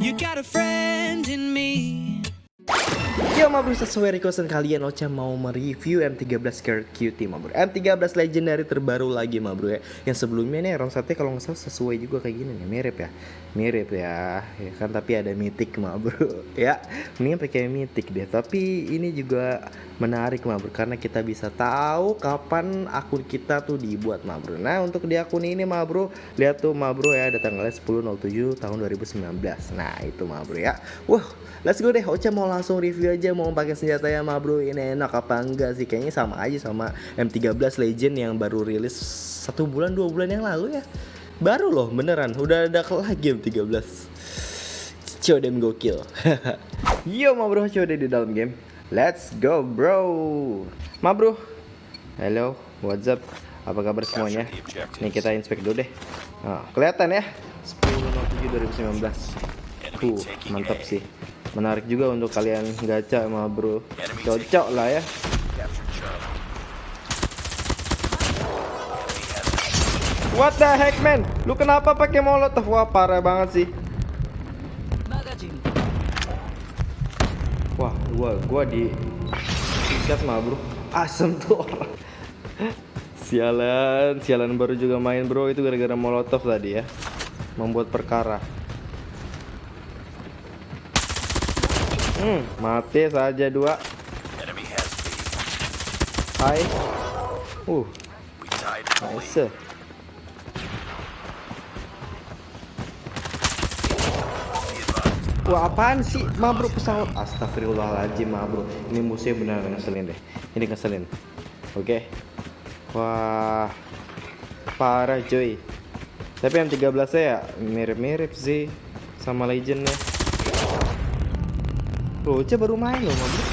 You got a friend in me. Yo ma bro sesuai requestan kalian Ocha mau mereview M13 Scared Cutie ma bro M13 legendary terbaru lagi ma bro ya. Yang sebelumnya nih round sate kalau nggak salah sesuai juga kayak gini nih. Mirip ya? Mirip ya Ya kan? Tapi ada mythic ma bro Ya. Ini pakai mythic deh. Tapi ini juga menarik ma bro Karena kita bisa tahu kapan akun kita tuh dibuat ma bro Nah untuk di akun ini ma bro Lihat tuh ma bro ya. Ada tanggalnya 10.07 tahun 2019 Nah itu ma bro ya. Wah let's go deh. Ocha mau langsung review aja mau pakai senjata ya ma bro. Ini enak apa enggak sih? Kayaknya sama aja sama M13 Legend yang baru rilis satu bulan dua bulan yang lalu ya. Baru loh beneran. Udah ada lagi M13 Codem gokil. Yo ma bro. Code di dalam game. Let's go bro. Ma bro. Halo what's up? Apa kabar semuanya? Nih kita inspect dulu deh. Nah, Kelihatan ya? 10.07 2019 Tuh mantap sih menarik juga untuk kalian gacha sama bro cocok lah ya What the heck man? Lu kenapa pakai molotov? Wah parah banget sih. Wah, gua gua di ikat mah, Bro. Asem tuh sialan, sialan baru juga main, Bro. Itu gara-gara molotov tadi ya. Membuat perkara. Hmm, mati saja dua. Hai. Uh. Nice. Wah apaan sih ma bro pesawat Astagfirullahaladzim ma bro Ini musuhnya benar ngeselin deh Ini ngeselin Oke okay. Wah Parah cuy Tapi yang 13 ya mirip-mirip sih Sama legendnya Roce baru main loh mobil.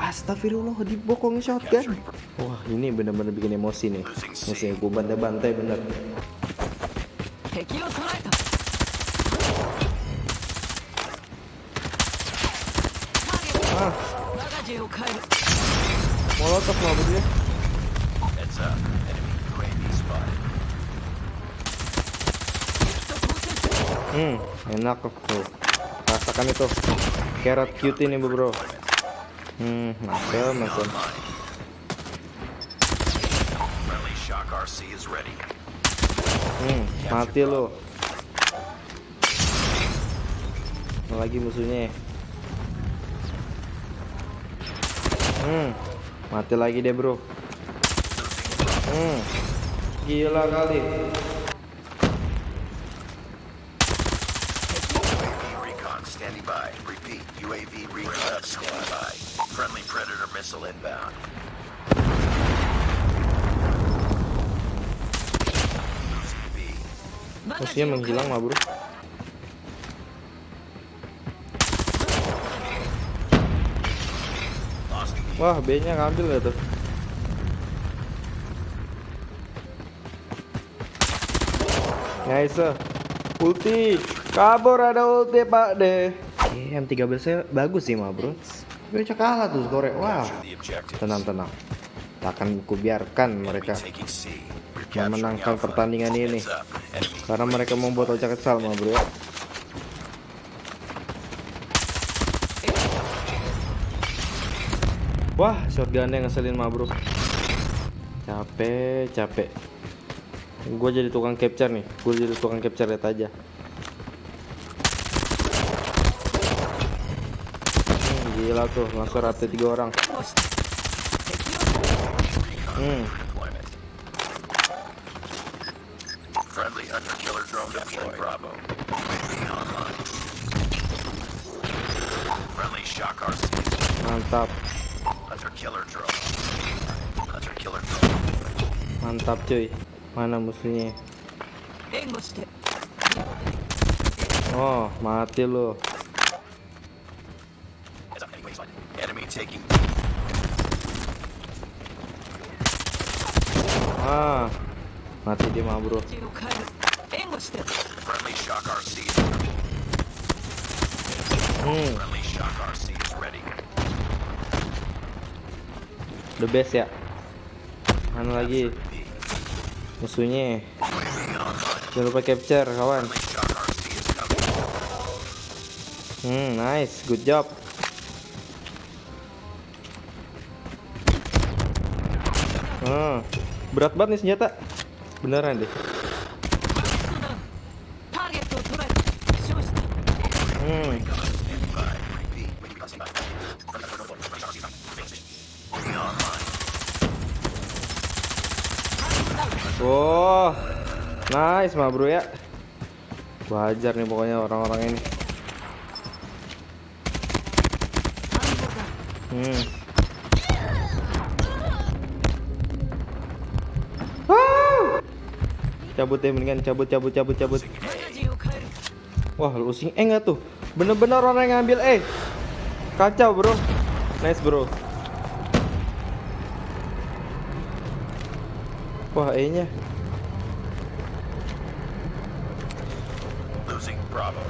Astagfirullah dibokong shotgun. Wah ini bener-bener bikin emosi nih. Musuhnya gue bantai-bantai bener. Ah. Molotov dia. Hmm, enak tuh. Rasakan itu. Carrot cute ini bro. Hmm, masuk, masuk. Hmm, mati lo. Lagi musuhnya. Hmm, mati lagi deh bro. Hmm, gila kali. Missile inbound. Musuhnya menghilang mah bro. Wah, B-nya ngambil gak tuh? Nice. Ulti. Kabur ada ulti pak deh. Oke, M13 nya bagus sih mah bro. Tapi kalah tuh skore. Wow. Tenang tenang. Tak akan kubiarkan mereka memenangkan pertandingan ini. Karena mereka membuat Ocha kesal mah bro. Wah, shotgunnya ngeselin mah bro. Capek, capek. Gue jadi tukang capture nih. Gue jadi tukang capture lihat aja. Gila tuh, langsung rata tiga orang. Hmm. Friendly hunter killer drone deployed. Bravo. Friendly shock RC. Mantap, Hunter killer drone. Hunter killer drone. mantap cuy. Mana musuhnya? Oh, mati lo. Taking. Ah, mati dia mah bro. Friendly shock RC. Hmm, Friendly shock RC is ready. the best ya. Mana lagi musuhnya? Jangan lupa capture kawan. Hmm, nice, good job. Hmm. Berat banget nih senjata. Beneran deh. Oh, nice mah bro ya. Wajar nih pokoknya orang-orang ini. Hmm. cabut ya mendingan cabut cabut cabut cabut. Wah losing eh nggak tuh? Bener-bener orang yang ngambil eh kacau bro. Nice bro. Wah eh nya losing Bravo.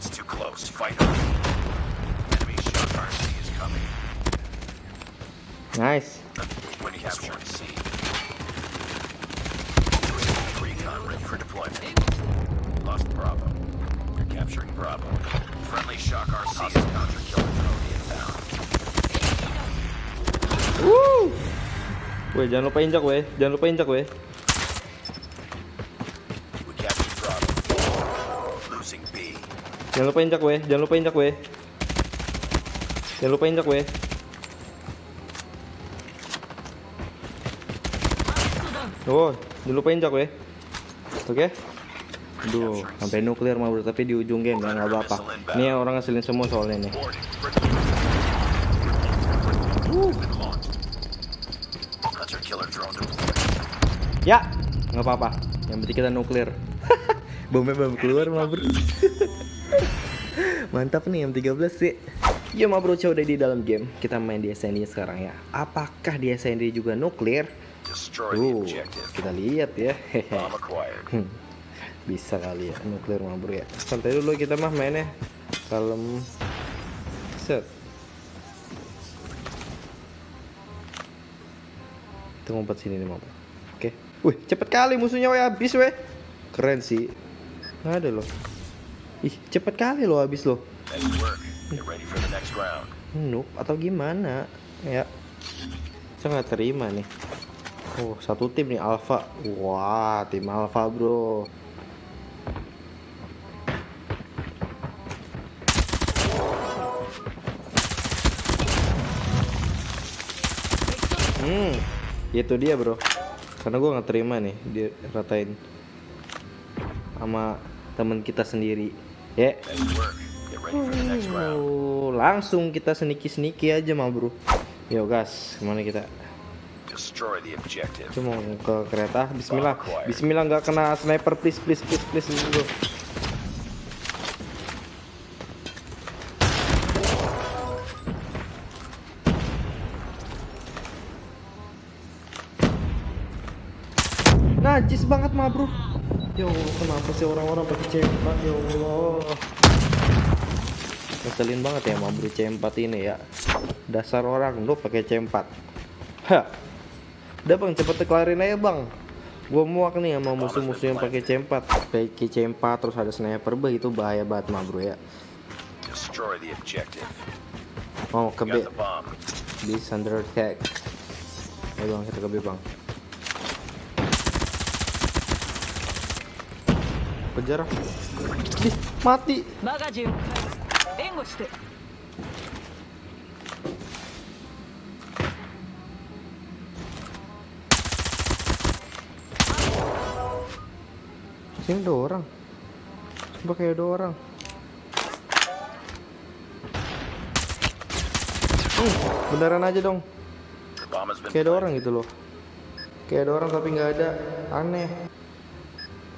It's too close. Fight. Nice. Recon ready for deployment. Lost Bravo. You're capturing Bravo. Friendly Shock RC is counter killer drone inbound. Woo. Weh, jangan lupa injak, weh. Jangan lupa injak, weh. We captured Bravo. Losing B. Jangan lupa injak, weh. Jangan lupa injak, weh. Jangan lupa injak, weh. Oh, jangan lupa injak, weh. Oke. Duh, sampai nuklir mah bro, tapi di ujung game nggak apa-apa. Ini orang ngeselin semua soalnya nih. Ya, nggak apa-apa. Yang penting kita nuklir. Bomnya belum keluar mah bro. Mantap nih M13 sih. Ya mah bro, udah di dalam game. Kita main di SND sekarang ya. Apakah di SND juga nuklir? Objective. kita lihat ya. Hmm, Bisa kali ya nuklir mah bro ya. Santai dulu kita mah mainnya. Kalem. Set. Kita ngumpet sini nih mah bro. Oke. Wih, cepet kali musuhnya weh habis weh. Keren sih. Nggak ada loh. Ih, cepet kali loh habis loh. Round. Noob atau gimana? Ya. Saya nggak terima nih. Oh, satu tim nih Alpha. Wah, tim Alpha, Bro. Hmm, itu dia, Bro. Karena gua nggak terima nih dia ratain sama teman kita sendiri. Ya. Round. Oh, langsung kita seniki-seniki aja mah bro. Yo gas, ke mana kita? Destroy the objective. Cuma ke kereta. Bismillah, Bismillah nggak kena sniper please please please please bro. Najis banget mah bro. Ya Allah, kenapa sih orang-orang pakai C4 ya Allah. Ngeselin banget ya mau beli C4 ini ya. Dasar orang lu pakai C4. Hah. Udah bang cepet kelarin aja bang. Gua muak nih sama musuh-musuh yang pakai C4. Pakai C4 terus ada sniper bah itu bahaya banget mah bro ya. Destroy the objective. Mau ke B. Got the bomb. This under attack. Ayo bang kita ke B bang. Kejar. Ih, mati. Sini ada orang. Coba kayak ada orang. Hmm, beneran aja dong. Kayak ada orang gitu loh. Kayak ada orang tapi nggak ada. Aneh.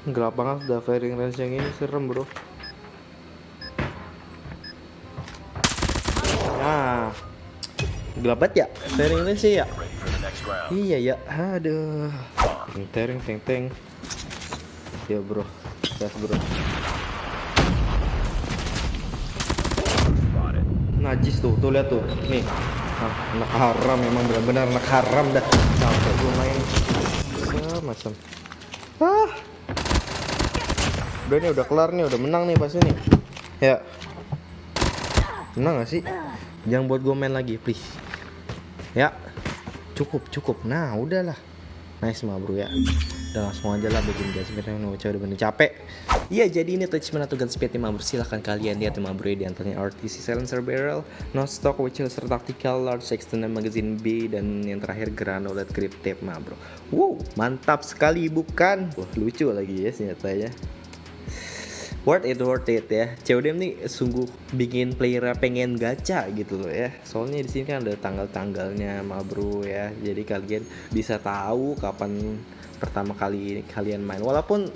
Gelap banget udah firing range yang ini serem bro. Nah, gelap banget ya firing range ya. Iya ya, aduh. Teng teng teng Ya bro, gas bro. Najis tuh, tuh lihat tuh. Nih. Ah, anak haram memang benar-benar anak haram dah. Sampai gue main. Macam. Ah. Udah nih udah kelar nih, udah menang nih pas ini. Ya. Menang gak sih? Jangan buat gue main lagi, please. Ya. Cukup, cukup. Nah, udahlah. Nice mah bro ya. Udah langsung aja lah bikin biar yang udah bener capek. Iya jadi ini attachment atau gun speed mah bro. Silahkan kalian lihat mah bro ya di antaranya RTC silencer barrel, no stock which is tactical, large extended magazine B dan yang terakhir granulate grip tape mah bro. Wow mantap sekali bukan? Wah lucu lagi ya senjatanya worth it worth it ya. CODM nih sungguh bikin player pengen gacha gitu loh ya. Soalnya di sini kan ada tanggal-tanggalnya ma bro ya. Jadi kalian bisa tahu kapan pertama kali kalian main. Walaupun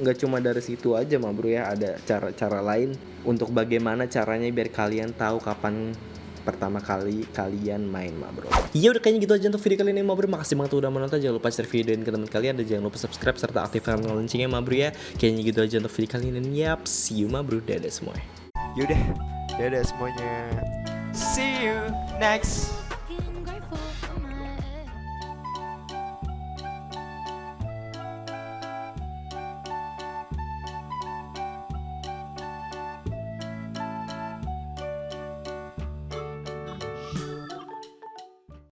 nggak uh, cuma dari situ aja ma bro ya. Ada cara-cara lain untuk bagaimana caranya biar kalian tahu kapan pertama kali kalian main mah bro. Iya udah kayaknya gitu aja untuk video kali ini mah bro. Makasih banget udah menonton. Jangan lupa share video ini ke teman kalian Dan jangan lupa subscribe serta aktifkan loncengnya mah bro ya. Kayaknya gitu aja untuk video kali ini. Yap see you mah bro. Dadah semua Yaudah. Dadah semuanya. See you next